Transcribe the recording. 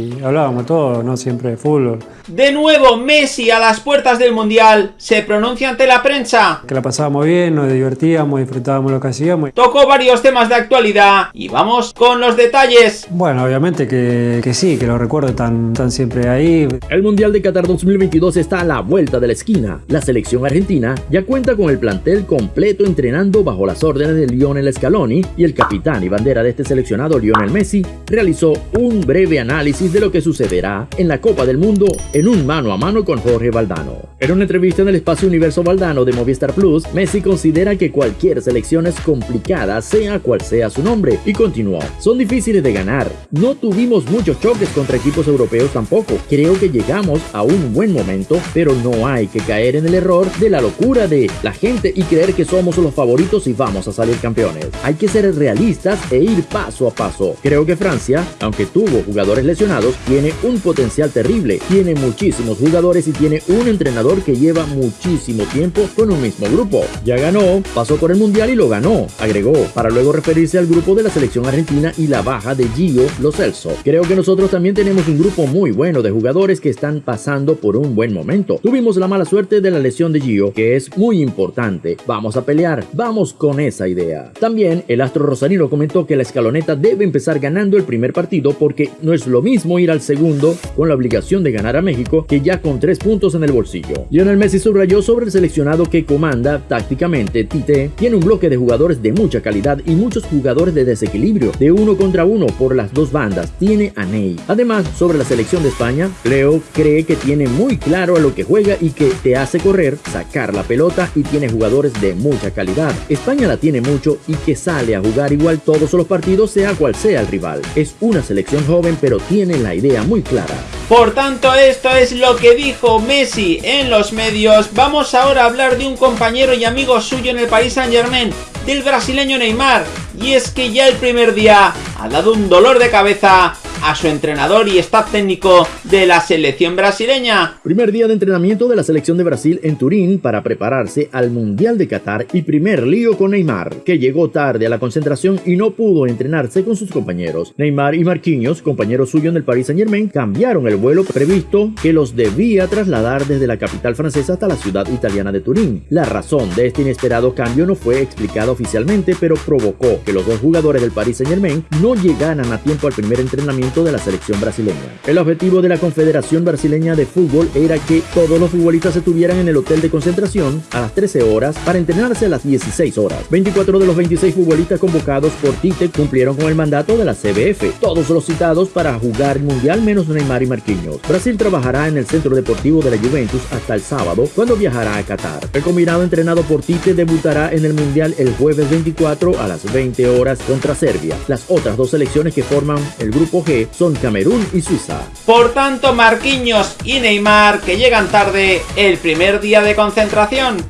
Y hablábamos todo, no siempre de fútbol. De nuevo, Messi a las puertas del Mundial se pronuncia ante la prensa. Que la pasábamos bien, nos divertíamos, disfrutábamos lo que hacíamos. Tocó varios temas de actualidad y vamos con los detalles. Bueno, obviamente que, que sí, que lo recuerdo tan, tan siempre ahí. El Mundial de Qatar 2022 está a la vuelta de la esquina. La selección argentina ya cuenta con el plantel completo entrenando bajo las órdenes de Lionel Scaloni y el capitán y bandera de este seleccionado Lionel Messi realizó un breve análisis de lo que sucederá en la Copa del Mundo en un mano a mano con Jorge Valdano. En una entrevista en el espacio Universo Valdano de Movistar Plus, Messi considera que cualquier selección es complicada, sea cual sea su nombre, y continuó, son difíciles de ganar. No tuvimos muchos choques contra equipos europeos tampoco. Creo que llegamos a un buen momento, pero no hay que caer en el error de la locura de la gente y creer que somos los favoritos y vamos a salir campeones. Hay que ser realistas e ir paso a paso. Creo que Francia, aunque tuvo jugadores lesionados, tiene un potencial terrible, tiene muchísimos jugadores y tiene un entrenador que lleva muchísimo tiempo con un mismo grupo. Ya ganó, pasó por el mundial y lo ganó, agregó, para luego referirse al grupo de la selección argentina y la baja de Gio Lo Celso. Creo que nosotros también tenemos un grupo muy bueno de jugadores que están pasando por un buen momento. Tuvimos la mala suerte de la lesión de Gio, que es muy importante. Vamos a pelear, vamos con esa idea. También el astro rosarino comentó que la escaloneta debe empezar ganando el primer partido porque no es lo mismo ir al segundo con la obligación de ganar a México que ya con tres puntos en el bolsillo. Lionel Messi subrayó sobre el seleccionado que comanda tácticamente Tite, tiene un bloque de jugadores de mucha calidad y muchos jugadores de desequilibrio, de uno contra uno por las dos bandas, tiene a Ney. Además, sobre la selección de España, Leo cree que tiene muy claro a lo que juega y que te hace correr, sacar la pelota y tiene jugadores de mucha calidad. España la tiene mucho y que sale a jugar igual todos los partidos sea cual sea el rival. Es una selección joven pero tiene la idea muy clara. Por tanto, esto es lo que dijo Messi en los medios. Vamos ahora a hablar de un compañero y amigo suyo en el Paris Saint Germain, del brasileño Neymar. Y es que ya el primer día ha dado un dolor de cabeza a su entrenador y staff técnico de la selección brasileña. Primer día de entrenamiento de la selección de Brasil en Turín para prepararse al Mundial de Qatar y primer lío con Neymar, que llegó tarde a la concentración y no pudo entrenarse con sus compañeros. Neymar y Marquinhos, compañeros suyos en el Paris Saint Germain, cambiaron el vuelo previsto que los debía trasladar desde la capital francesa hasta la ciudad italiana de Turín. La razón de este inesperado cambio no fue explicada oficialmente, pero provocó que los dos jugadores del Paris Saint Germain no llegaran a tiempo al primer entrenamiento de la selección brasileña. El objetivo de la Confederación Brasileña de Fútbol era que todos los futbolistas estuvieran en el hotel de concentración a las 13 horas para entrenarse a las 16 horas. 24 de los 26 futbolistas convocados por Tite cumplieron con el mandato de la CBF, todos los citados para jugar el Mundial menos Neymar y Marquinhos. Brasil trabajará en el Centro Deportivo de la Juventus hasta el sábado, cuando viajará a Qatar. El combinado entrenado por Tite debutará en el Mundial el jueves 24 a las 20 horas contra Serbia. Las otras dos selecciones que forman el grupo G son Camerún y Suiza. Por tanto, Marquinhos y Neymar que llegan tarde el primer día de concentración.